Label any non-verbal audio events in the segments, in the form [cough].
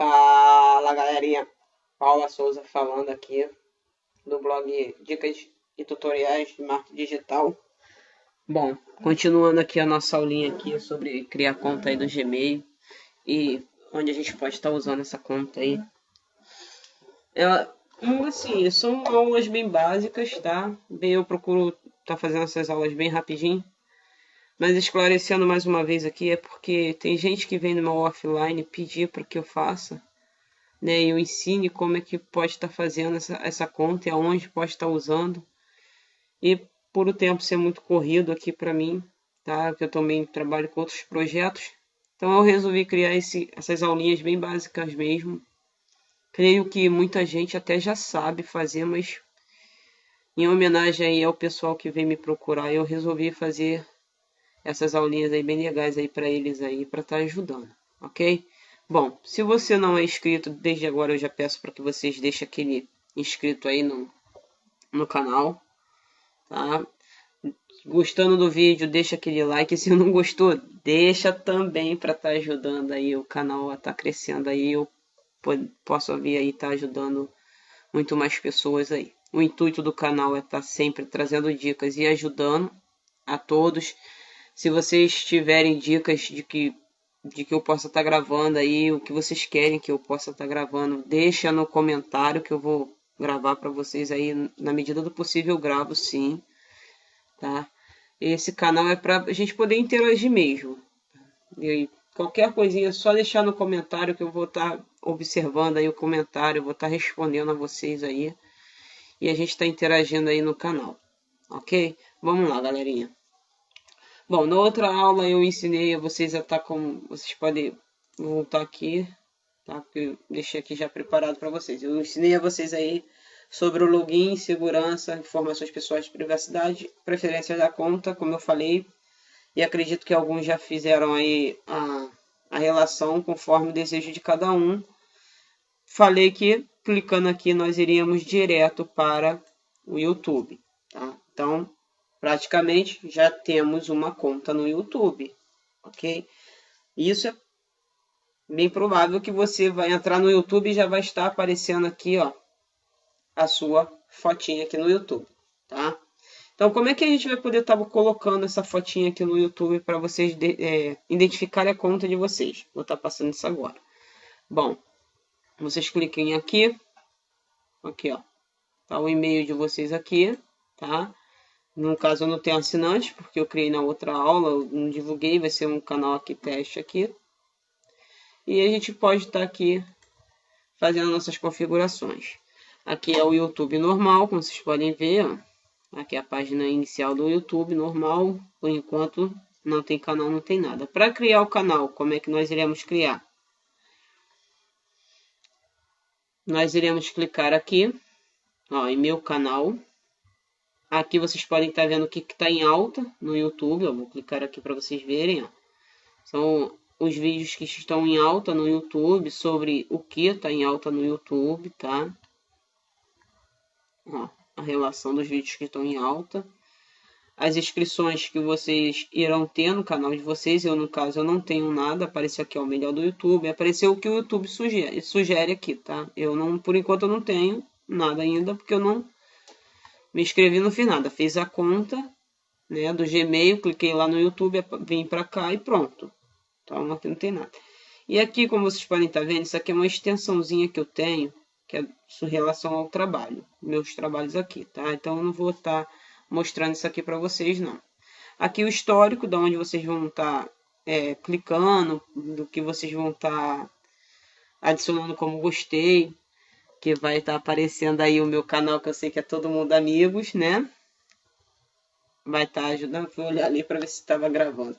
Fala galerinha, Paula Souza falando aqui do blog Dicas e Tutoriais de Marketing Digital. Bom, continuando aqui a nossa aulinha aqui sobre criar conta aí do Gmail e onde a gente pode estar usando essa conta aí. Ela, assim, são aulas bem básicas, tá? Bem, eu procuro estar tá fazendo essas aulas bem rapidinho. Mas esclarecendo mais uma vez aqui, é porque tem gente que vem no meu offline pedir para que eu faça, né? Eu ensine como é que pode estar tá fazendo essa, essa conta e aonde pode estar tá usando. E por o tempo ser muito corrido aqui para mim, tá? Que eu também trabalho com outros projetos. Então eu resolvi criar esse, essas aulinhas bem básicas mesmo. Creio que muita gente até já sabe fazer, mas em homenagem aí ao pessoal que vem me procurar, eu resolvi fazer essas aulinhas aí bem legais aí para eles aí para estar tá ajudando, ok? Bom, se você não é inscrito, desde agora eu já peço para que vocês deixem aquele inscrito aí no, no canal, tá? Gostando do vídeo, deixa aquele like, se não gostou, deixa também para estar tá ajudando aí o canal a estar tá crescendo aí, eu posso vir aí estar tá ajudando muito mais pessoas aí. O intuito do canal é estar tá sempre trazendo dicas e ajudando a todos se vocês tiverem dicas de que, de que eu possa estar tá gravando aí, o que vocês querem que eu possa estar tá gravando, deixa no comentário que eu vou gravar para vocês aí. Na medida do possível eu gravo sim, tá? Esse canal é para a gente poder interagir mesmo. E qualquer coisinha, é só deixar no comentário que eu vou estar tá observando aí o comentário, vou estar tá respondendo a vocês aí. E a gente está interagindo aí no canal, ok? Vamos lá, galerinha. Bom, na outra aula eu ensinei a vocês a estar tá com... Vocês podem voltar aqui, tá? Porque eu deixei aqui já preparado para vocês. Eu ensinei a vocês aí sobre o login, segurança, informações pessoais de privacidade, preferências da conta, como eu falei. E acredito que alguns já fizeram aí a, a relação conforme o desejo de cada um. Falei que clicando aqui nós iríamos direto para o YouTube, tá? Então, praticamente já temos uma conta no YouTube, ok? Isso é bem provável que você vai entrar no YouTube e já vai estar aparecendo aqui, ó, a sua fotinha aqui no YouTube, tá? Então, como é que a gente vai poder estar tá colocando essa fotinha aqui no YouTube para vocês é, identificarem a conta de vocês? Vou estar tá passando isso agora. Bom, vocês cliquem aqui, aqui, ó, tá o e-mail de vocês aqui, tá? No caso eu não tenho assinante, porque eu criei na outra aula, não divulguei, vai ser um canal aqui teste aqui. E a gente pode estar tá aqui fazendo nossas configurações. Aqui é o YouTube normal, como vocês podem ver. Aqui é a página inicial do YouTube normal, por enquanto não tem canal, não tem nada. Para criar o canal, como é que nós iremos criar? Nós iremos clicar aqui, ó, em meu canal, Aqui vocês podem estar vendo o que está em alta no YouTube. Eu vou clicar aqui para vocês verem. Ó. São os vídeos que estão em alta no YouTube sobre o que está em alta no YouTube, tá? Ó, a relação dos vídeos que estão em alta. As inscrições que vocês irão ter no canal de vocês. Eu, no caso, eu não tenho nada. Apareceu aqui, ó, o melhor do YouTube. Apareceu o que o YouTube sugere, sugere aqui, tá? Eu não, por enquanto, eu não tenho nada ainda, porque eu não me inscrevi no fiz nada. Fiz a conta né, do Gmail, cliquei lá no YouTube, vim para cá e pronto. Então aqui não tem nada. E aqui, como vocês podem estar tá vendo, isso aqui é uma extensãozinha que eu tenho, que é em relação ao trabalho, meus trabalhos aqui, tá? Então eu não vou estar tá mostrando isso aqui para vocês, não. Aqui o histórico, da onde vocês vão estar tá, é, clicando, do que vocês vão estar adicionando como gostei, que vai estar tá aparecendo aí o meu canal, que eu sei que é todo mundo amigos, né? Vai estar tá ajudando, fui olhar ali para ver se estava gravando.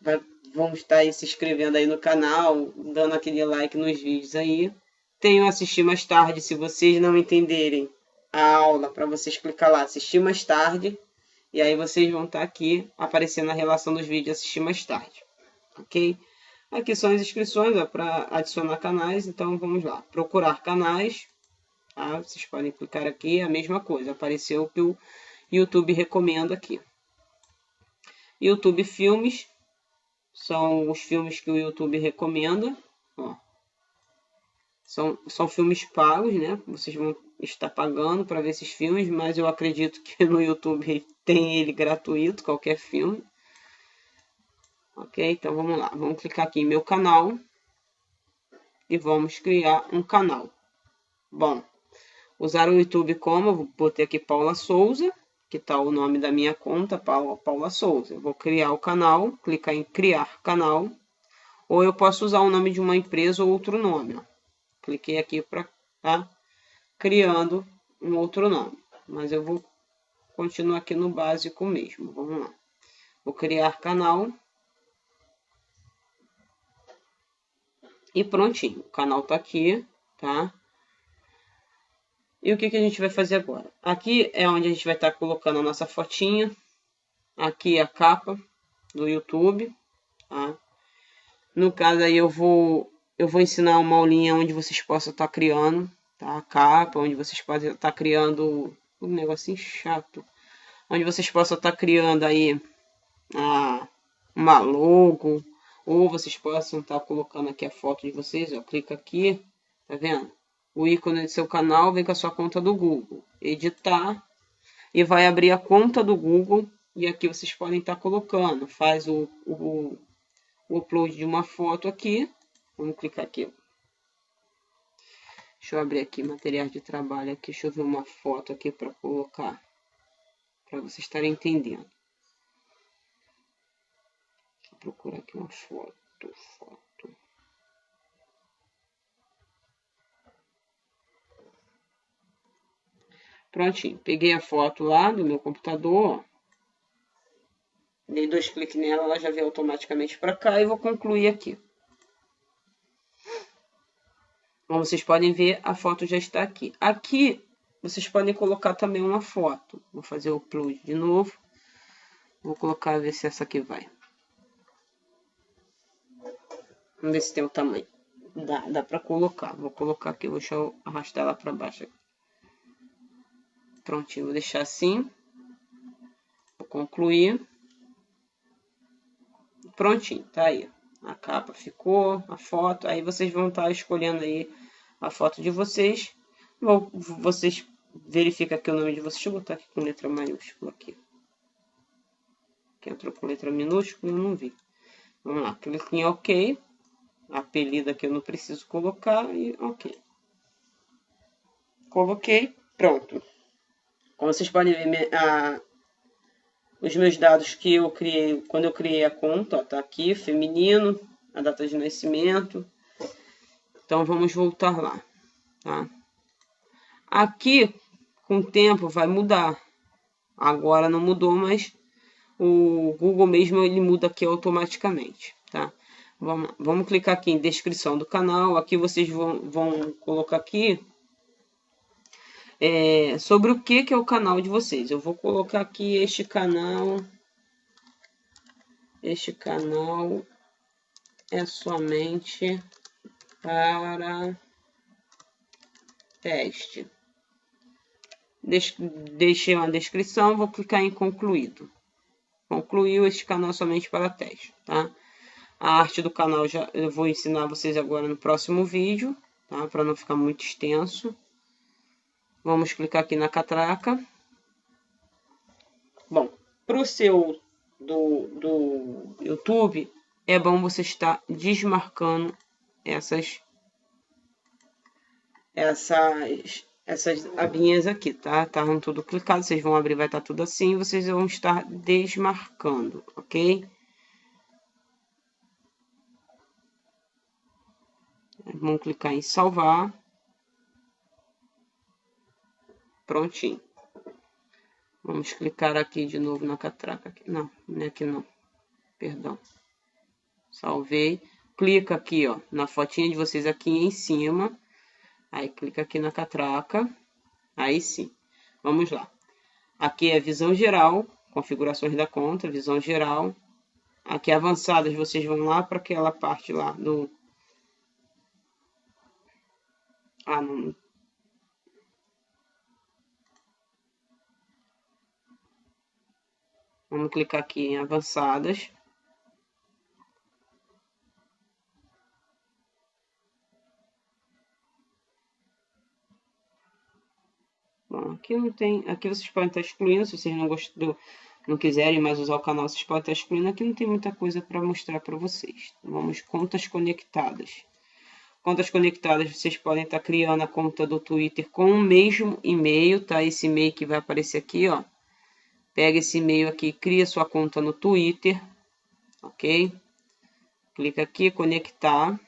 Vai, vamos estar tá se inscrevendo aí no canal, dando aquele like nos vídeos aí. Tenho assistir mais tarde, se vocês não entenderem a aula, para vocês clicar lá, assistir mais tarde. E aí vocês vão estar tá aqui aparecendo a relação dos vídeos assistir mais tarde. Ok? Aqui são as inscrições para adicionar canais, então vamos lá. Procurar canais, tá? vocês podem clicar aqui, a mesma coisa, apareceu o que o YouTube recomenda aqui. YouTube Filmes, são os filmes que o YouTube recomenda. Ó. São, são filmes pagos, né? Vocês vão estar pagando para ver esses filmes, mas eu acredito que no YouTube [laughs] tem ele gratuito, qualquer filme. Ok? Então vamos lá. Vamos clicar aqui em meu canal. E vamos criar um canal. Bom, usar o YouTube como? Eu vou botei aqui Paula Souza, que está o nome da minha conta, Paula, Paula Souza. Eu vou criar o canal, clicar em criar canal. Ou eu posso usar o nome de uma empresa ou outro nome. Ó. Cliquei aqui para tá criando um outro nome. Mas eu vou continuar aqui no básico mesmo. Vamos lá. Vou criar canal. E prontinho. O canal está aqui, tá? E o que, que a gente vai fazer agora? Aqui é onde a gente vai estar tá colocando a nossa fotinha. Aqui a capa do YouTube, tá? No caso aí eu vou eu vou ensinar uma aulinha onde vocês possam estar tá criando tá? a capa, onde vocês podem estar tá criando um negocinho chato, onde vocês possam estar tá criando aí a, uma logo, ou vocês possam estar tá colocando aqui a foto de vocês, ó, clica aqui, tá vendo? O ícone do seu canal vem com a sua conta do Google, editar, e vai abrir a conta do Google, e aqui vocês podem estar tá colocando, faz o, o o upload de uma foto aqui. Vamos clicar aqui. Deixa eu abrir aqui materiais de trabalho aqui. Deixa eu ver uma foto aqui para colocar. Para vocês estarem entendendo. Procurar aqui uma foto. Foto. Prontinho. Peguei a foto lá do meu computador. Dei dois cliques nela, ela já veio automaticamente para cá e vou concluir aqui. Como vocês podem ver, a foto já está aqui. Aqui, vocês podem colocar também uma foto. Vou fazer o upload de novo. Vou colocar, ver se essa aqui vai. Vamos ver se tem o tamanho. Dá, dá para colocar. Vou colocar aqui, vou deixar eu arrastar ela para baixo. Prontinho, vou deixar assim. Vou concluir prontinho, tá aí. A capa ficou, a foto, aí vocês vão estar tá escolhendo aí a foto de vocês. Vou, vocês verificam aqui o nome de vocês. Deixa eu botar aqui com letra maiúscula aqui. Que entrou com letra minúscula, eu não vi. Vamos lá, clique em OK. Apelido aqui eu não preciso colocar e OK. Coloquei, pronto. Como vocês podem ver, a, os meus dados que eu criei quando eu criei a conta, ó, tá aqui, feminino, a data de nascimento. Então vamos voltar lá, tá? Aqui, com o tempo, vai mudar. Agora não mudou, mas o Google mesmo ele muda aqui automaticamente, tá? Vamos, vamos clicar aqui em descrição do canal. Aqui vocês vão, vão colocar aqui é, sobre o que, que é o canal de vocês. Eu vou colocar aqui este canal. Este canal é somente para teste. Deixei uma descrição, vou clicar em concluído. Concluiu este canal somente para teste, tá? A arte do canal já eu vou ensinar vocês agora no próximo vídeo, tá? Para não ficar muito extenso. Vamos clicar aqui na catraca. Bom, para o seu do, do YouTube, é bom você estar desmarcando essas essas essas abinhas aqui, tá? Estavam tudo clicado, vocês vão abrir, vai estar tudo assim, vocês vão estar desmarcando, ok? Vamos clicar em salvar. Prontinho. Vamos clicar aqui de novo na catraca. Não, não é aqui não. Perdão. Salvei. Clica aqui, ó, na fotinha de vocês aqui em cima. Aí clica aqui na catraca. Aí sim. Vamos lá. Aqui é visão geral, configurações da conta, visão geral. Aqui avançadas, vocês vão lá para aquela parte lá do... Ah, não. Vamos clicar aqui em avançadas. Bom, aqui não tem, aqui vocês podem estar excluindo, se vocês não gostam, não quiserem mais usar o canal, vocês podem estar excluindo. Aqui não tem muita coisa para mostrar para vocês. Vamos contas conectadas. Contas conectadas, vocês podem estar criando a conta do Twitter com o mesmo e-mail, tá? Esse e-mail que vai aparecer aqui, ó. Pega esse e-mail aqui, cria sua conta no Twitter, ok? Clica aqui, conectar.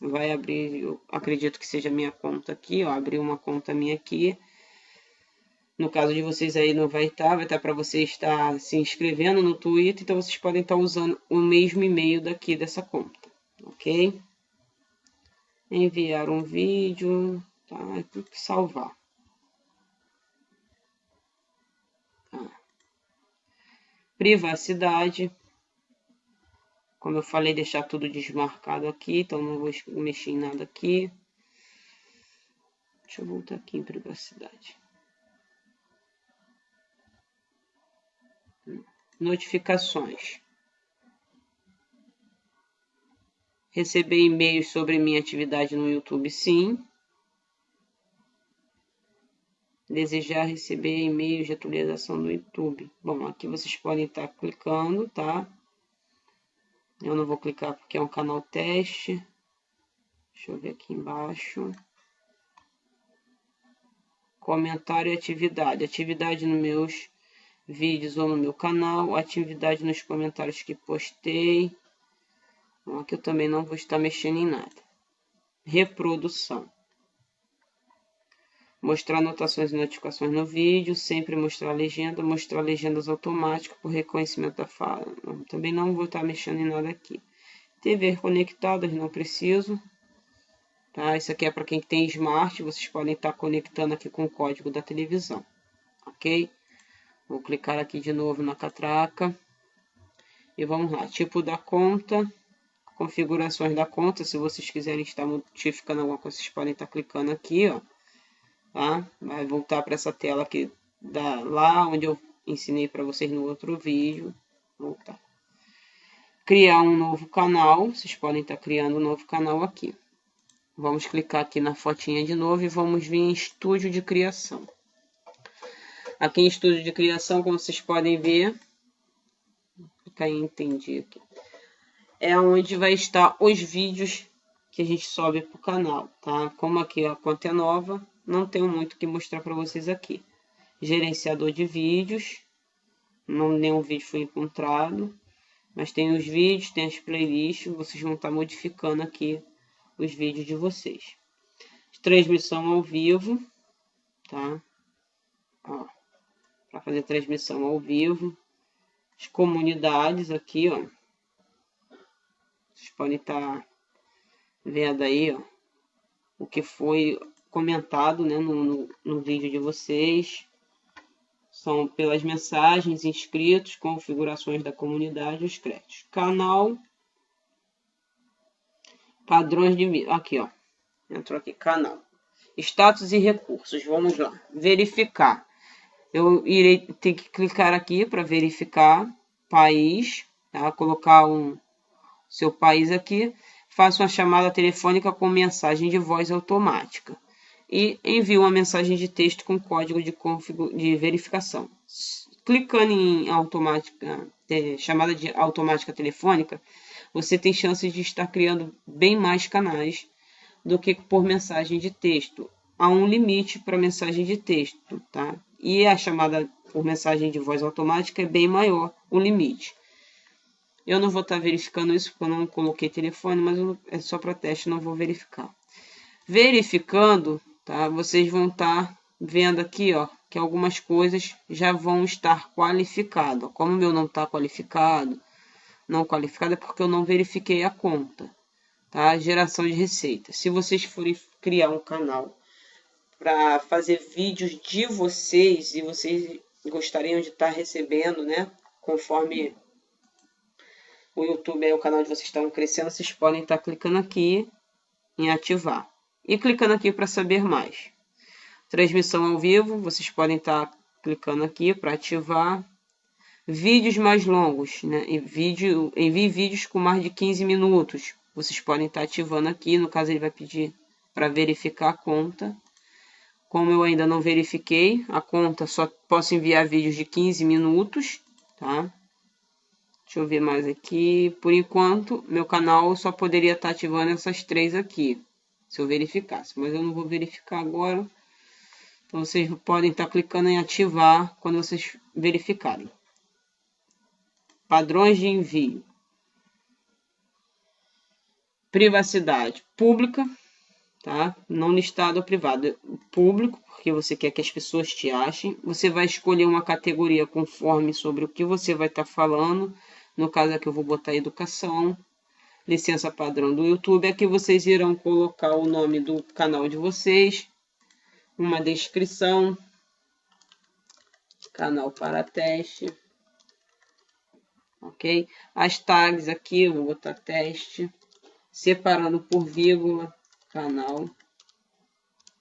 Vai abrir, eu acredito que seja minha conta aqui, ó. Abrir uma conta minha aqui. No caso de vocês aí não vai estar, vai estar para você estar se inscrevendo no Twitter, então vocês podem estar usando o mesmo e-mail daqui dessa conta, ok? Enviar um vídeo, tá? É tudo que salvar. Tá. Privacidade. Como eu falei, deixar tudo desmarcado aqui, então não vou mexer em nada aqui. Deixa eu voltar aqui em privacidade. Notificações. Receber e-mails sobre minha atividade no YouTube, sim. Desejar receber e-mails de atualização do YouTube. Bom, aqui vocês podem estar clicando, tá? Eu não vou clicar porque é um canal teste. Deixa eu ver aqui embaixo. Comentário e atividade. Atividade nos meus vídeos ou no meu canal. Atividade nos comentários que postei. Bom, aqui eu também não vou estar mexendo em nada. Reprodução. Mostrar anotações e notificações no vídeo, sempre mostrar legenda, mostrar legendas automáticas por reconhecimento da fala. Também não vou estar mexendo em nada aqui. TV conectadas, não preciso. Tá? Isso aqui é para quem tem smart, vocês podem estar conectando aqui com o código da televisão. Ok? Vou clicar aqui de novo na catraca. E vamos lá, tipo da conta, configurações da conta, se vocês quiserem estar modificando alguma coisa, vocês podem estar clicando aqui, ó tá? Vai voltar para essa tela aqui da, lá onde eu ensinei para vocês no outro vídeo. Voltar. Criar um novo canal, vocês podem estar criando um novo canal aqui. Vamos clicar aqui na fotinha de novo e vamos vir em estúdio de criação. Aqui em estúdio de criação, como vocês podem ver, clicar em entendi aqui. É onde vai estar os vídeos que a gente sobe para o canal, tá? Como aqui a conta é nova, não tenho muito que mostrar para vocês aqui. Gerenciador de vídeos, não nenhum vídeo foi encontrado, mas tem os vídeos, tem as playlists, vocês vão estar tá modificando aqui os vídeos de vocês. Transmissão ao vivo, tá? Para fazer transmissão ao vivo. As comunidades aqui, ó. Vocês podem estar tá vendo aí, ó, o que foi comentado né, no, no, no vídeo de vocês. São pelas mensagens, inscritos, configurações da comunidade, os créditos. Canal, padrões de... Aqui, ó. Entrou aqui, canal. Status e recursos. Vamos lá. Verificar. Eu irei ter que clicar aqui para verificar país, tá? Colocar um seu país aqui. Faça uma chamada telefônica com mensagem de voz automática e envia uma mensagem de texto com código de, de verificação. Clicando em automática, é, chamada de automática telefônica, você tem chance de estar criando bem mais canais do que por mensagem de texto. Há um limite para mensagem de texto, tá? E a chamada por mensagem de voz automática é bem maior o limite. Eu não vou estar verificando isso porque eu não coloquei telefone, mas é só para teste, não vou verificar. Verificando, tá? Vocês vão estar tá vendo aqui, ó, que algumas coisas já vão estar qualificadas. Como o meu não está qualificado, não qualificado é porque eu não verifiquei a conta, tá? Geração de receita. Se vocês forem criar um canal para fazer vídeos de vocês e vocês gostariam de estar tá recebendo, né? Conforme o YouTube é o canal de vocês estão crescendo, vocês podem estar tá clicando aqui em ativar e clicando aqui para saber mais. Transmissão ao vivo, vocês podem estar tá clicando aqui para ativar. Vídeos mais longos, né? E vídeo, envie vídeos com mais de 15 minutos. Vocês podem estar tá ativando aqui, no caso ele vai pedir para verificar a conta. Como eu ainda não verifiquei, a conta só posso enviar vídeos de 15 minutos, tá? Deixa eu ver mais aqui. Por enquanto, meu canal só poderia estar ativando essas três aqui, se eu verificasse. Mas eu não vou verificar agora. Então, vocês podem estar clicando em ativar quando vocês verificarem. Padrões de envio. Privacidade pública, tá? Não listado ou privado. Público, porque você quer que as pessoas te achem. Você vai escolher uma categoria conforme sobre o que você vai estar falando. No caso aqui eu vou botar educação. Licença padrão do YouTube. Aqui vocês irão colocar o nome do canal de vocês. Uma descrição. Canal para teste. Ok? As tags aqui, eu vou botar teste separando por vírgula, canal,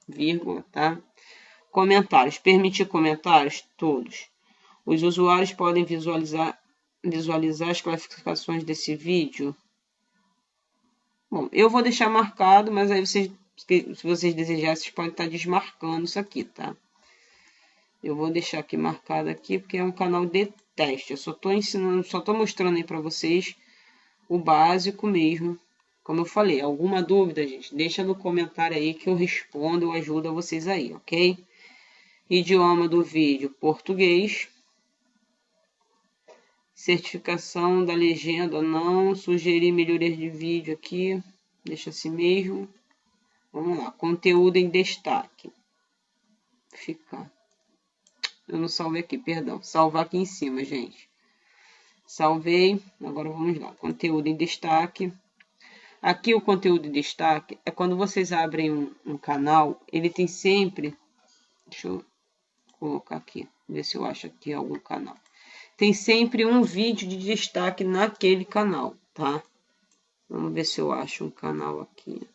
vírgula, tá? Comentários, permitir comentários, todos. Os usuários podem visualizar, visualizar as classificações desse vídeo. Bom, eu vou deixar marcado, mas aí vocês, se vocês desejarem, vocês podem estar desmarcando isso aqui, tá? Eu vou deixar aqui marcado aqui, porque é um canal de teste. Eu só estou ensinando, só estou mostrando aí para vocês o básico mesmo como eu falei, alguma dúvida, gente, deixa no comentário aí que eu respondo, eu ajudo vocês aí, ok? Idioma do vídeo, português. Certificação da legenda, não. Sugerir melhorias de vídeo aqui, deixa assim mesmo. Vamos lá, conteúdo em destaque. Ficar. Eu não salvei aqui, perdão. Salvar aqui em cima, gente. Salvei. Agora vamos lá. Conteúdo em destaque. Aqui o conteúdo de destaque é quando vocês abrem um, um canal, ele tem sempre... Deixa eu colocar aqui, ver se eu acho aqui algum canal. Tem sempre um vídeo de destaque naquele canal, tá? Vamos ver se eu acho um canal aqui.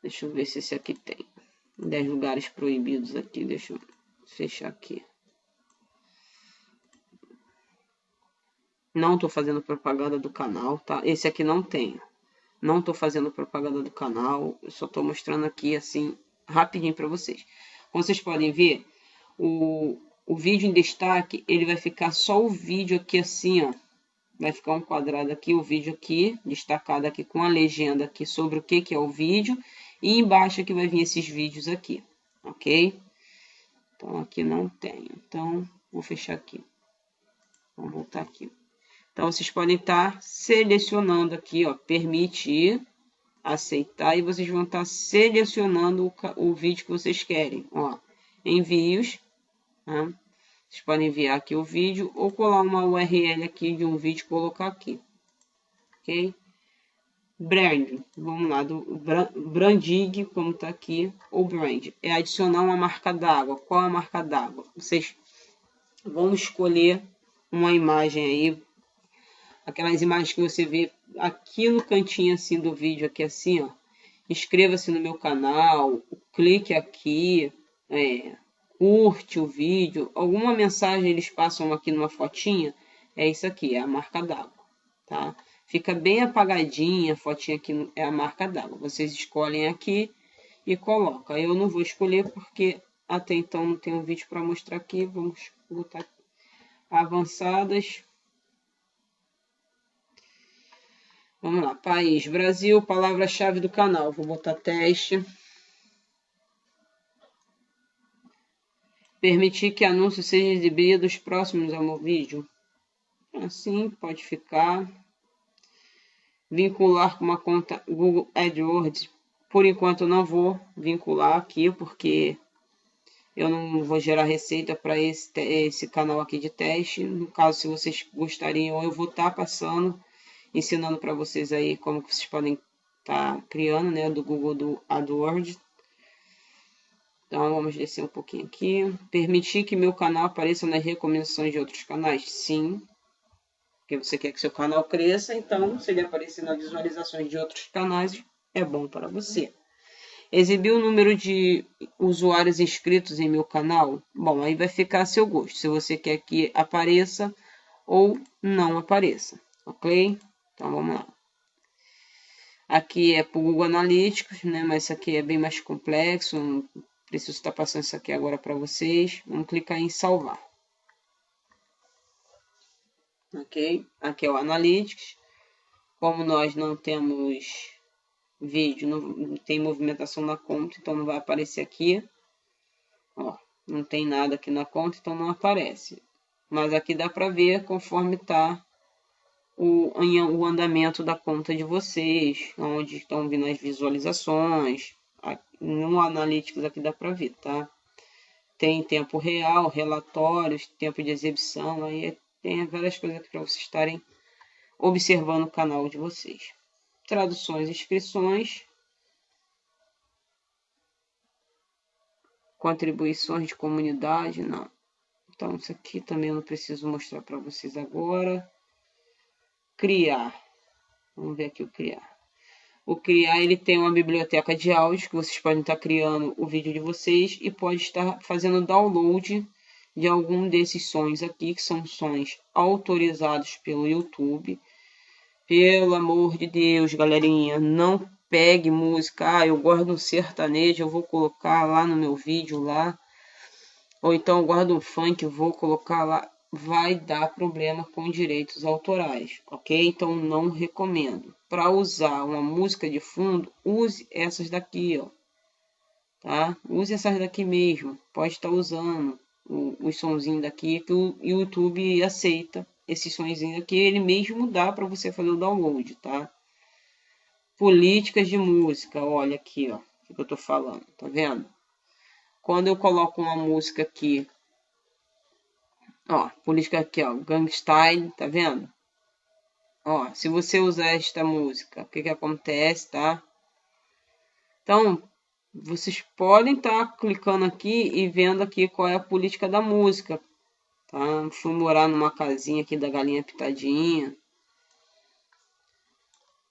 Deixa eu ver se esse aqui tem. 10 lugares proibidos aqui. Deixa eu fechar aqui. Não estou fazendo propaganda do canal, tá? Esse aqui não tem. Não estou fazendo propaganda do canal. Eu só estou mostrando aqui, assim, rapidinho para vocês. Como vocês podem ver, o, o vídeo em destaque, ele vai ficar só o vídeo aqui assim, ó. Vai ficar um quadrado aqui, o vídeo aqui, destacado aqui com a legenda aqui sobre o que, que é o vídeo. E embaixo aqui vai vir esses vídeos aqui, ok? Então, aqui não tem. Então, vou fechar aqui. Vamos voltar aqui. Então, vocês podem estar selecionando aqui, ó, permitir, aceitar, e vocês vão estar selecionando o, o vídeo que vocês querem, ó, envios, né? Vocês podem enviar aqui o vídeo ou colar uma URL aqui de um vídeo e colocar aqui, ok? Brand, vamos lá, do branding, como está aqui, ou brand, é adicionar uma marca d'água. Qual a marca d'água? Vocês vão escolher uma imagem aí aquelas imagens que você vê aqui no cantinho assim do vídeo, aqui assim, ó. Inscreva-se no meu canal, clique aqui, é, curte o vídeo, alguma mensagem eles passam aqui numa fotinha, é isso aqui, é a marca d'água, tá? Fica bem apagadinha, a fotinha aqui é a marca d'água. Vocês escolhem aqui e colocam. Eu não vou escolher porque até então não tenho vídeo para mostrar aqui. Vamos botar avançadas. Vamos lá, país, Brasil, palavra-chave do canal. Vou botar teste. Permitir que anúncio seja exibidos próximos ao meu vídeo. Assim, pode ficar. Vincular com uma conta Google AdWords. Por enquanto, não vou vincular aqui, porque eu não vou gerar receita para esse, esse canal aqui de teste. No caso, se vocês gostariam, eu vou estar tá passando ensinando para vocês aí como que vocês podem estar tá criando, né, do Google do AdWords. Então, vamos descer um pouquinho aqui. Permitir que meu canal apareça nas recomendações de outros canais? Sim. Porque você quer que seu canal cresça, então, se ele aparecer nas visualizações de outros canais, é bom para você. Exibir o número de usuários inscritos em meu canal? Bom, aí vai ficar a seu gosto. Se você quer que apareça ou não apareça, ok? Então vamos lá. Aqui é para o Google Analytics, né? Mas isso aqui é bem mais complexo. Não preciso estar passando isso aqui agora para vocês. Vamos clicar em salvar. Ok? Aqui é o Analytics. Como nós não temos vídeo, não tem movimentação na conta, então não vai aparecer aqui. Ó, não tem nada aqui na conta, então não aparece. Mas aqui dá para ver conforme está o, o andamento da conta de vocês, onde estão vindo as visualizações. No Analytics aqui dá para ver, tá? Tem tempo real, relatórios, tempo de exibição, aí tem várias coisas para vocês estarem observando o canal de vocês. Traduções e inscrições. Contribuições de comunidade, não. Então, isso aqui também eu não preciso mostrar para vocês agora criar. Vamos ver aqui o criar. O criar ele tem uma biblioteca de áudio que vocês podem estar criando o vídeo de vocês e pode estar fazendo download de algum desses sons aqui, que são sons autorizados pelo YouTube. Pelo amor de Deus, galerinha, não pegue música. Ah, eu guardo um sertanejo, eu vou colocar lá no meu vídeo lá. Ou então guardo um funk, eu vou colocar lá vai dar problema com direitos autorais, ok? Então não recomendo. Para usar uma música de fundo, use essas daqui, ó. Tá? Use essas daqui mesmo. Pode estar usando os sonzinhos daqui que o YouTube aceita esses sonzinhos aqui, ele mesmo dá para você fazer o download, tá? Políticas de música, olha aqui, ó, o que eu tô falando, tá vendo? Quando eu coloco uma música aqui Ó, política aqui, ó, Gangstyle, tá vendo? Ó, se você usar esta música, o que que acontece, tá? Então, vocês podem estar tá clicando aqui e vendo aqui qual é a política da música, tá? Fui morar numa casinha aqui da galinha pitadinha.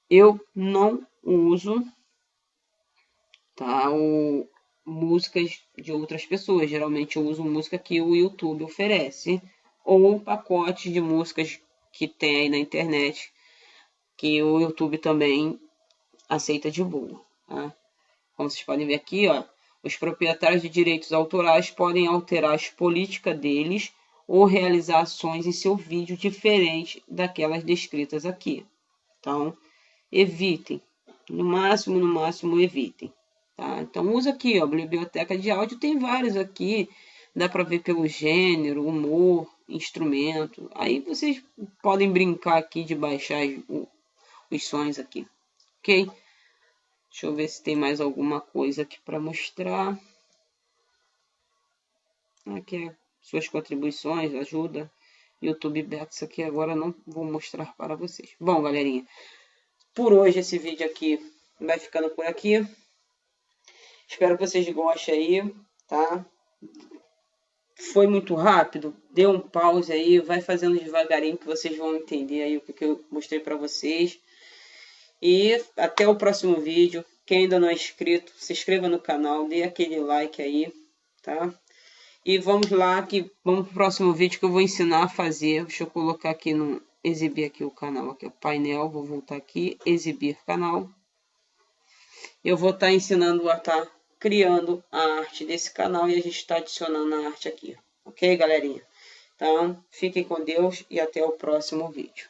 Eu não uso, tá? O, músicas de outras pessoas. Geralmente eu uso música que o YouTube oferece ou pacotes de músicas que tem aí na internet que o YouTube também aceita de boa. Tá? Como vocês podem ver aqui, ó, os proprietários de direitos autorais podem alterar as políticas deles ou realizar ações em seu vídeo diferente daquelas descritas aqui. Então, evitem. No máximo, no máximo, evitem. Tá? Então usa aqui, ó, biblioteca de áudio, tem vários aqui, dá para ver pelo gênero, humor, instrumento. Aí vocês podem brincar aqui de baixar os sons aqui, ok? Deixa eu ver se tem mais alguma coisa aqui para mostrar. Aqui é suas contribuições, ajuda. YouTube Bets aqui agora não vou mostrar para vocês. Bom, galerinha, por hoje esse vídeo aqui vai ficando por aqui. Espero que vocês gostem aí, tá? Foi muito rápido? Dê um pause aí, vai fazendo devagarinho que vocês vão entender aí o que eu mostrei para vocês. E até o próximo vídeo. Quem ainda não é inscrito, se inscreva no canal, dê aquele like aí, tá? E vamos lá, que vamos pro próximo vídeo que eu vou ensinar a fazer. Deixa eu colocar aqui no exibir aqui o canal, aqui o painel, vou voltar aqui, exibir canal. Eu vou estar tá ensinando a estar tá criando a arte desse canal e a gente está adicionando a arte aqui. Ok, galerinha? Então, fiquem com Deus e até o próximo vídeo.